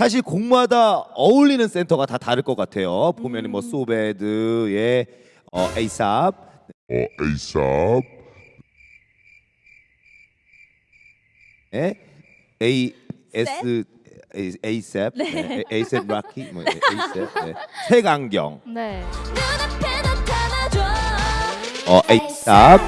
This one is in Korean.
사실 곡마다 어울리는 센터가 다 다를 것 같아요. 보면 뭐 음. 뭐 소베드의 예, 어, 에이삽, 어, 에이삽, 에 A S 에이셉, 네. 네. 에이셉 락키, 뭐 예, 에이셉, 네. 색안경, 네. 어 에이삽,